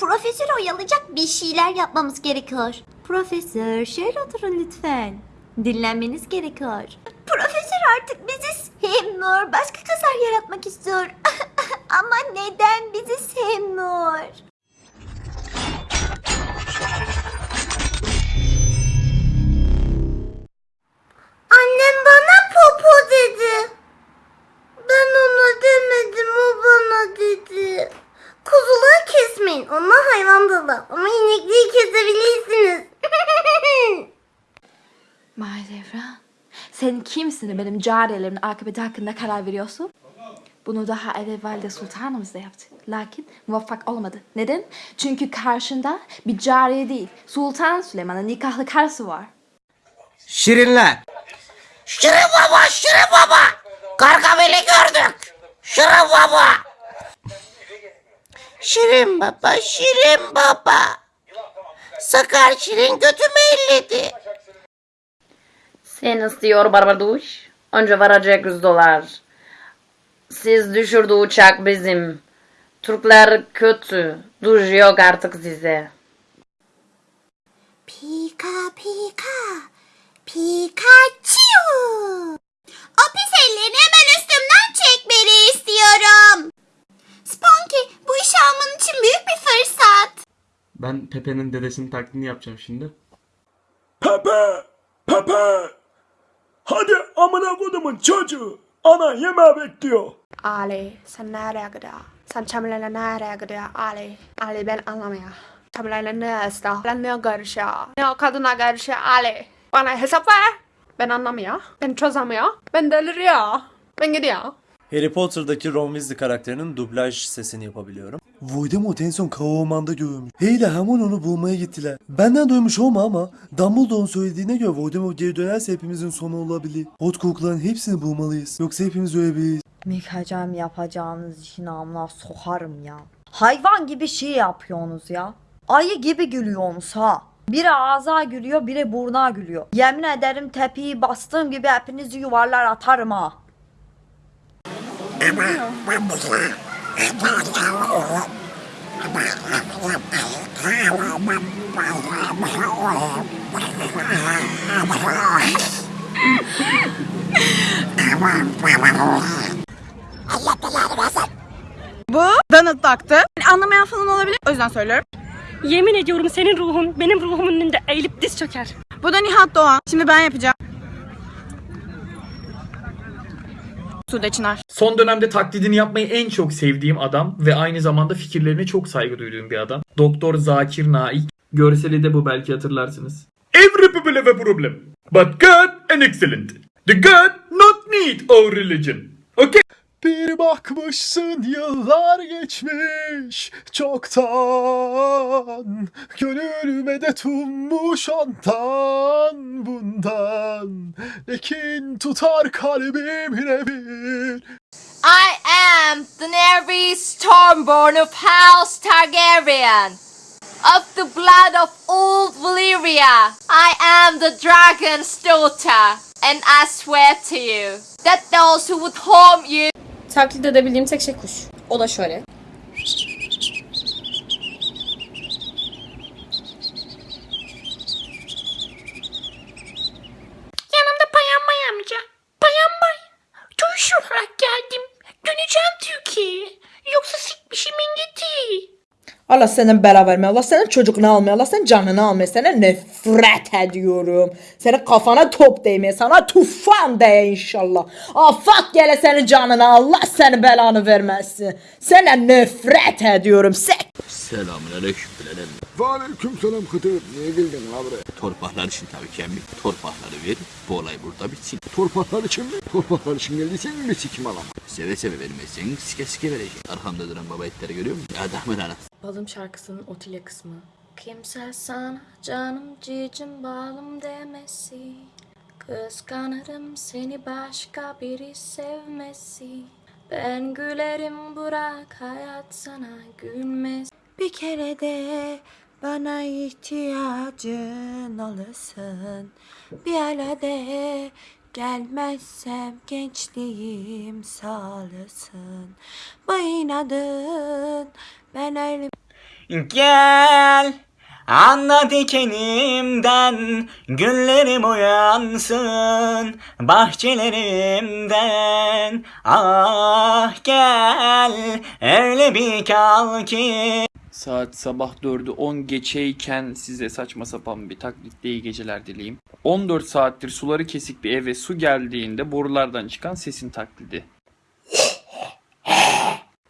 Profesör oyalayacak bir şeyler yapmamız gerekiyor. Profesör şöyle oturun lütfen. Dinlenmeniz gerekiyor. Profesör artık bizi sevmiyor. Başka kızlar yaratmak istiyor. Ama neden bizi sevmiyor? Sen kimsin benim cariyelerimin akıbeti hakkında karar veriyorsun? Bunu daha evvel Valide Sultanımız da yaptı. Lakin muvaffak olmadı. Neden? Çünkü karşında bir cariye değil, Sultan Süleyman'ın nikahlı karısı var. Şirinler. Şirin baba, Şirin baba. Gargamel'i gördük. Şirin baba. Şirin baba, Şirin baba. Sakar Şirin götümü elledi. Sen istiyor Barbaduş. Önce varacak 100 dolar. Siz düşürdü uçak bizim. Türkler kötü. Duş yok artık size. Pika pika. Pikachu. O pis ellerini hemen üstümden çekmeni istiyorum. Sponky bu işi alman için büyük bir fırsat. Ben Pepe'nin dedesinin taklidini yapacağım şimdi. Pepe! Pepe! Amına kodumun çocuğu. Ana yemeği bekliyor. Ali sen nereye gidiyor? Sen Çamile'yle nereye gidiyor Ali? Ali ben anlamıyor. Çamile'yle ne istiyor? Ben ne görüşüyor? Ne o kadına görüşüyor Ali? Bana hesap ver. Ben anlamıyor. Ben çözemiyor. Ben deliriyor. Ben gidiyor. Harry Potter'daki Ron Weasley karakterinin dublaj sesini yapabiliyorum. Voldemort en son Kavamanda görmüş. Hey de hemen onu bulmaya gittiler. Benden duymuş olma ama Dumbledore'un söylediğine göre Voldemort geri dönerse hepimizin sonu olabilir. Hortkulukların hepsini bulmalıyız. Yoksa hepimiz ölebiliriz. Mikacım yapacağınız işin amına sokarım ya. Hayvan gibi şey yapıyorsunuz ya. Ayı gibi gülüyorsunuz ha. Biri ağza gülüyor, biri burna gülüyor. Yemin ederim tepiyi bastığım gibi hepinizi yuvarlar atarım ha. Donald taktı. Anlamayan falan olabilir. O yüzden söylüyorum. Yemin ediyorum senin ruhun benim ruhumun önünde eğilip diz çöker. Bu da Nihat Doğan. Şimdi ben yapacağım. Sude Çınar. Son dönemde taklidini yapmayı en çok sevdiğim adam ve aynı zamanda fikirlerine çok saygı duyduğum bir adam. Doktor Zakir Naik. Görseli de bu belki hatırlarsınız. Every people have a problem. But God an excellent. The God not need our religion. Bir bakmışsın yıllar geçmiş çoktan. Gönlüme de tunmuş ondan bundan. Lekin tutar kalbim yine bir. I am Daenerys Stormborn of House Targaryen. Of the blood of old Valyria, I am the dragon's daughter, and I swear to you that those who would harm you Taklit edebildiğim tek şey kuş. O da şöyle. Allah senin bela verme, Allah senin çocukunu almıyor, Allah senin canını almıyor. Sana nefret ediyorum. Senin kafana top değmiyor, sana tufan değe inşallah. Afak gele senin canını, Allah senin belanı vermesin. Sana nefret ediyorum. Sek. Selamünaleyküm Bilal Aleyküm selam Hıdır. Niye geldin abi? Torpaklar için tabii ki emmi. Torpakları ver. Bu olay burada bitsin. Torpaklar için mi? Torpaklar için geldiysen mi sikim alama? Seve seve vermezsen sike sike vereceğim. Arkamda duran baba etleri görüyor musun? Adamın anası. Balım şarkısının Otilya kısmı. Kimse sana canım cicim balım demesi. Kıskanırım seni başka biri sevmesi. Ben gülerim bırak hayat sana gülmez. Bir kere de bana ihtiyacın olursun. Bir hele de gelmezsem gençliğim sağlasın. Bu inadın ben öyle Gel Anla dikenimden Güllerim uyansın Bahçelerimden Ah gel Öyle bir kal ki Saat sabah 4'ü 10 geçeyken size saçma sapan bir taklitle iyi geceler dileyim. 14 saattir suları kesik bir eve su geldiğinde borulardan çıkan sesin taklidi.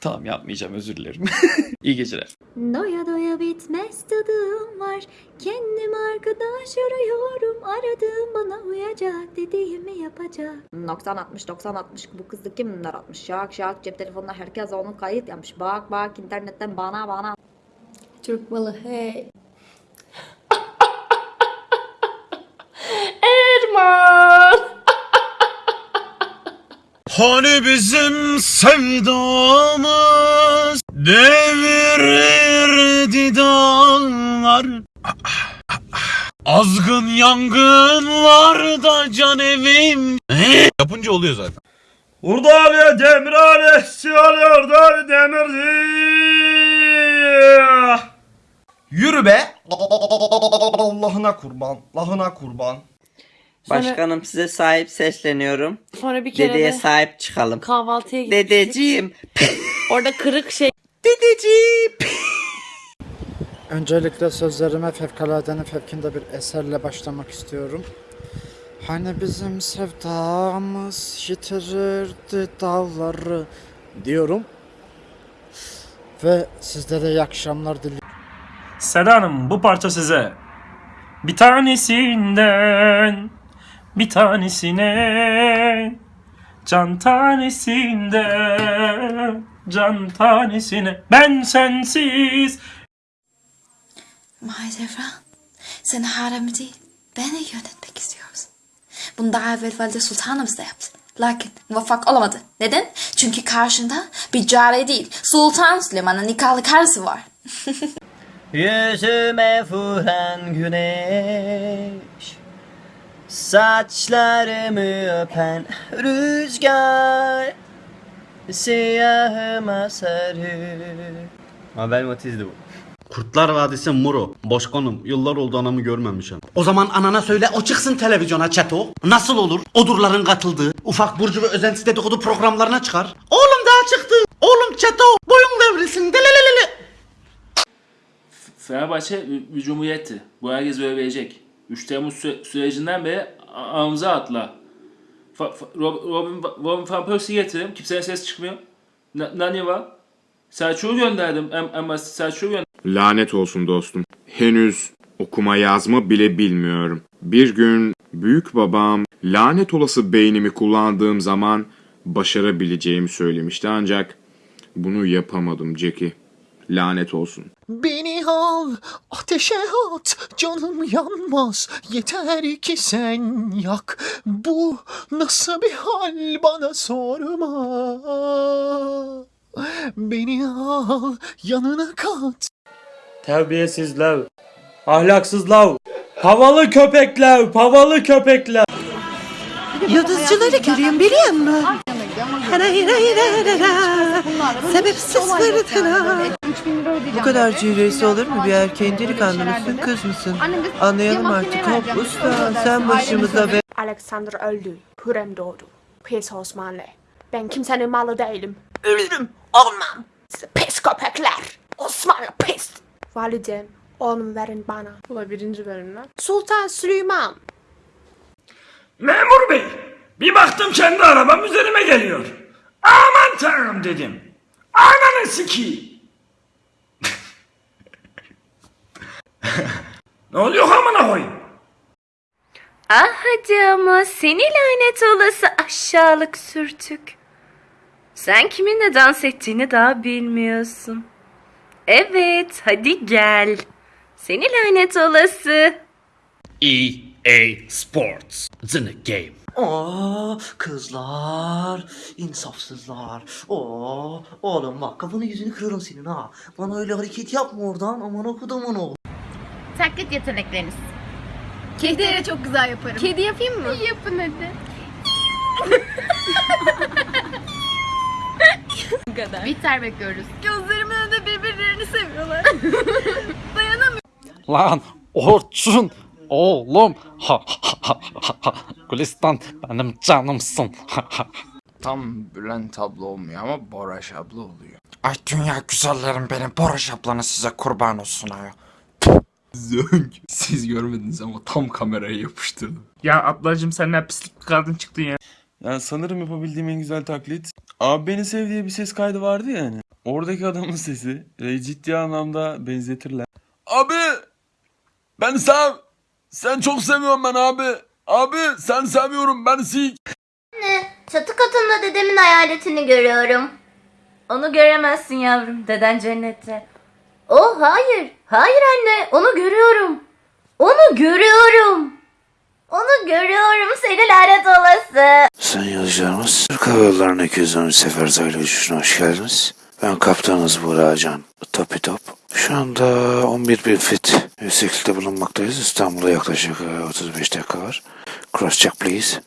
tamam yapmayacağım özür dilerim. iyi geceler. Doya doya bitmez tadım var. Kendim arkadaş arıyorum. Aradığım bana uyacak dediğimi yapacak. 90 60 90 60 bu kızdı kimler atmış şak şak cep telefonunda herkes onu kayıt yapmış bak bak internetten bana bana Türk malı hey. Erman. Hani bizim sevdamız devirirdi dağlar. Azgın yangınlarda can evim. Yapınca oluyor zaten. Urdalıya demirhane siyalıyor da demirci. Yürü be. Allah'ına kurban Allah'ına kurban Başkanım size sahip sesleniyorum Sonra bir kere de sahip çıkalım kahvaltıya gittik. Dedeciğim Orada kırık şey. Dedeciğim Öncelikle sözlerime fevkaladenin fevkinde bir eserle başlamak istiyorum. Hani bizim sevdamız yitirirdi dağları diyorum. Ve sizlere iyi akşamlar diliyorum. Seda Hanım bu parça size. Bir tanesinden bir tanesine can tanesinden can tanesine ben sensiz Mahidevran, sen haremi değil, beni yönetmek istiyorsun. Bunu daha evvel Valide Sultanımız da yaptı. Lakin muvaffak olamadı. Neden? Çünkü karşında bir cariye değil, Sultan Süleyman'ın nikahlı karısı var. Yüzüme vuran güneş Saçlarımı öpen rüzgar Siyahıma sarı Mabel Matiz'di bu. Kurtlar Vadisi Muro. Başkanım yıllar oldu anamı görmemişim. O zaman anana söyle o çıksın televizyona çeto. Nasıl olur? Odurların katıldığı ufak burcu ve özentisi dedikodu programlarına çıkar. Oğlum daha çıktı. Oğlum çeto boyun devrilsin. Fenerbahçe bir cumhuriyetti. Bu herkes böyle bilecek. 3 Temmuz sü- sürecinden beri ağımıza atla. Fa- fa- Rob- Robin, Robin Van Persie'yi getirdim. Kimsenin ses çıkmıyor. Na- Nani var. Selçuk'u gönderdim. En, en basit Selçuk'u gönderdim. Lanet olsun dostum. Henüz okuma yazma bile bilmiyorum. Bir gün büyük babam lanet olası beynimi kullandığım zaman başarabileceğimi söylemişti ancak bunu yapamadım Jackie. Lanet olsun. Beni al, ateşe at, canım yanmaz. Yeter ki sen yak. Bu nasıl bir hal bana sorma. Beni al, yanına kat. Terbiyesizler. Ahlaksızlar. Havalı köpekler. Havalı köpekler. Yıldızcıları görüyorum biliyor musun? Hara hara hara hara. Sebepsiz fırtına. Bu kadar cüreğisi olur mu? Bir erkeğin delikanlı mısın kız mısın? Anlayalım artık. Hop usta sen başımıza be. Alexander öldü. Hürrem doğdu. Pis Osmanlı. Ben kimsenin malı değilim. Ölürüm. Olmam. Pis köpekler. Osmanlı pis. Validem. Oğlumu verin bana. Bu da birinci bölümden. Sultan Süleyman. Memur bey. Bir baktım kendi arabam üzerime geliyor. Aman tanrım dedim. Ananı sikeyim. Ne oluyor amına koyayım? Ah hadi ama seni lanet olası aşağılık sürtük. Sen kiminle dans ettiğini daha bilmiyorsun. Evet hadi gel. Seni lanet olası. EA Sports. It's in game. Aa kızlar, insafsızlar. Oo oğlum bak kafanı yüzünü kırarım senin ha. Bana öyle hareket yapma oradan aman okudumun oğlum. Taklit yetenekleriniz. Kedi çok güzel yaparım. Kedi yapayım mı? Yapın hadi. Bu kadar. Biter bekliyoruz. Gözlerimin önünde birbirlerini seviyorlar. Dayanamıyorum. Lan Orçun oğlum. Ha, ha, ha, ha, ha. Gülistan benim canımsın. Ha, ha. Tam Bülent abla olmuyor ama Boraş abla oluyor. Ay dünya güzellerim benim. Boraş ablanız size kurban olsun ayol. Zönk. Siz görmediniz ama tam kameraya yapıştırdım. Ya ablacım sen ne pislik bir kadın çıktın ya. Yani sanırım yapabildiğim en güzel taklit. Abi beni sev diye bir ses kaydı vardı ya hani. Oradaki adamın sesi e, ciddi anlamda benzetirler. Abi! Ben sev! Sen çok seviyorum ben abi. Abi sen seviyorum ben sik. Anne, çatı katında dedemin hayaletini görüyorum. Onu göremezsin yavrum. Deden cennette. Oh hayır. Hayır anne. Onu görüyorum. Onu görüyorum. Onu görüyorum seni lanet olası. Sayın yolcularımız, Türk Hava Yolları'na 213 sefer uzaylı uçuşuna hoş geldiniz. Ben kaptanınız Buğra Can, Topi Top. Şu anda 11 bin fit yükseklikte bulunmaktayız. İstanbul'a yaklaşık e, 35 dakika var. Cross check please.